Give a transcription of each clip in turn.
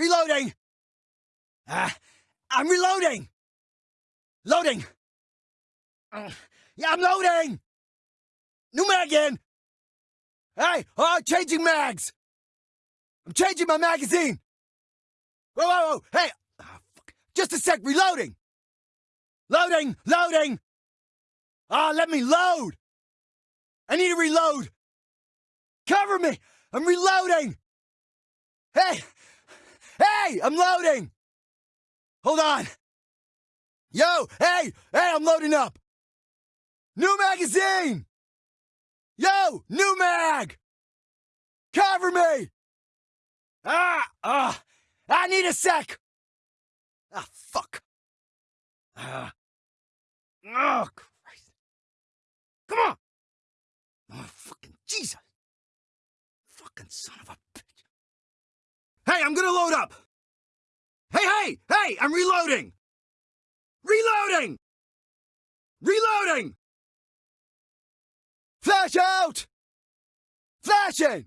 Reloading! Ah, I'm reloading! Loading! Uh, yeah, I'm loading! New mag in! Hey, oh, changing mags! I'm changing my magazine! Whoa, whoa, whoa! Hey! fuck. Just a sec, reloading! Loading! Loading! Ah, let me load! I need to reload! Cover me! I'm reloading! Hey! Hey! I'm loading! Hold on! Yo! Hey! Hey, I'm loading up! New magazine! Yo! New mag! Cover me! Ah! Ah! I need a sec! Ah, fuck! Ah. Oh, Christ. Come on! Oh, fucking Jesus! Fucking son of a bitch. Hey, I'm gonna load up! Hey, hey! Hey! I'm reloading! Reloading! Reloading! Flash out! Flashing!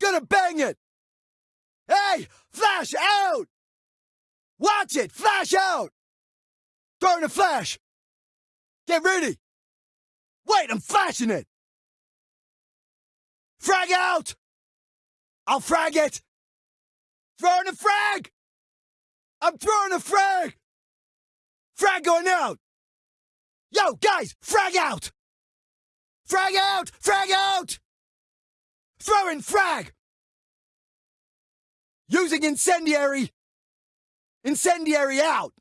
Gonna bang it! Hey! Flash out! Watch it! Flash out! Throwing a flash! Get ready! Wait, I'm flashing it! Frag out! I'll frag it! Throwing a frag! I'm throwing a frag! Frag going out! Yo, guys, frag out! Frag out! Frag out! Throwing frag! Using incendiary! Incendiary out!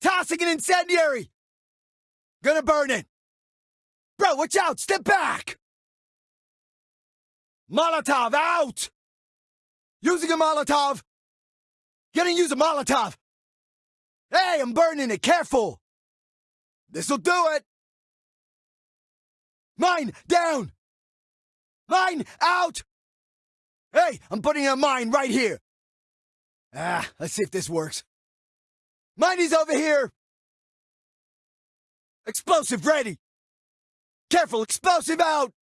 Tossing an incendiary! Gonna burn it! Bro, watch out! Step back! Molotov out! Using a Molotov! Gonna use a Molotov! Hey, I'm burning it! Careful! This'll do it! Mine down! Mine out! Hey, I'm putting a mine right here! Ah, let's see if this works. Miney's over here! Explosive ready! Careful, explosive out!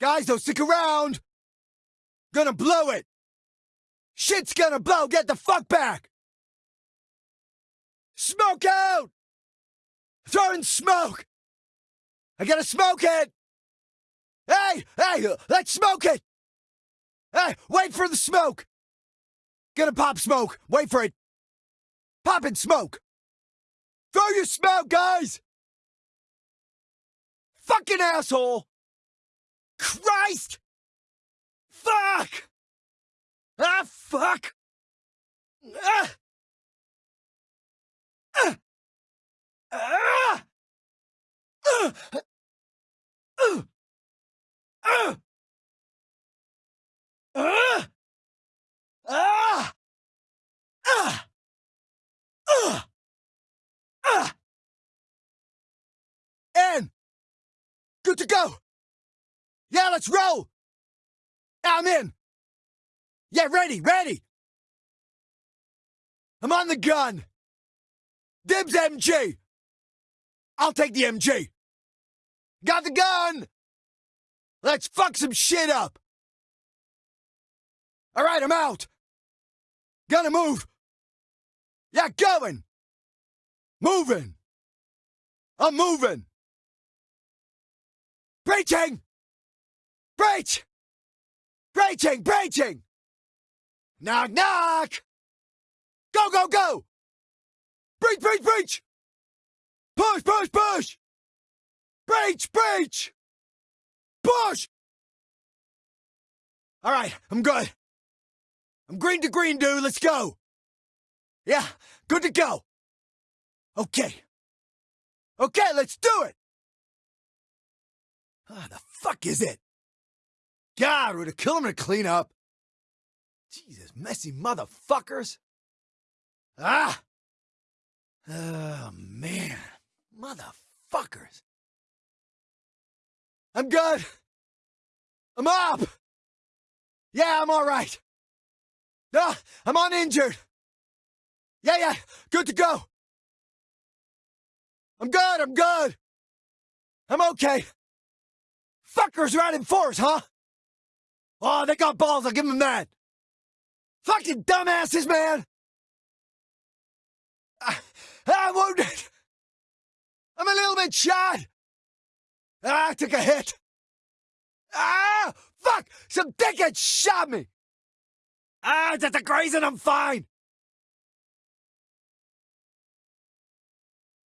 Guys, don't stick around! Gonna blow it! Shit's gonna blow! Get the fuck back! Smoke out! Throwing smoke! I gotta smoke it! Hey! Hey! Let's smoke it! Hey! Wait for the smoke! Gonna pop smoke! Wait for it! Pop Popping smoke! Throw your smoke, guys! Fucking asshole! Christ! Fuck! Fuck! Ah! And good to go. Yeah, let's roll. I'm in. Yeah, ready, ready. I'm on the gun. Dibs MG. I'll take the MG. Got the gun. Let's fuck some shit up. All right, I'm out. Gonna move. Yeah, going. Moving. I'm moving. Breaching! Breach! Breaching! Breaching! Knock, knock! Go, go, go! Breach, breach, breach! Push, push, push! Breach, breach! Push! All right, I'm good. I'm green to green, dude. Let's go. Yeah, good to go. Okay. Okay, let's do it. Ah, the fuck is it? God, would it kill him to clean up? Jesus, messy motherfuckers. Ah! Oh, man. Motherfuckers. I'm good. I'm up. Yeah, I'm all right. No, I'm uninjured. Yeah, yeah, good to go. I'm good, I'm good. I'm okay. Fuckers out in force, huh? Oh, they got balls, I'll give them that. Fucking dumbasses, man! Ah, I'm wounded! I'm a little bit shot! I took a hit! Ah! Fuck! Some dickhead shot me! Ah, that's a grazing, I'm fine!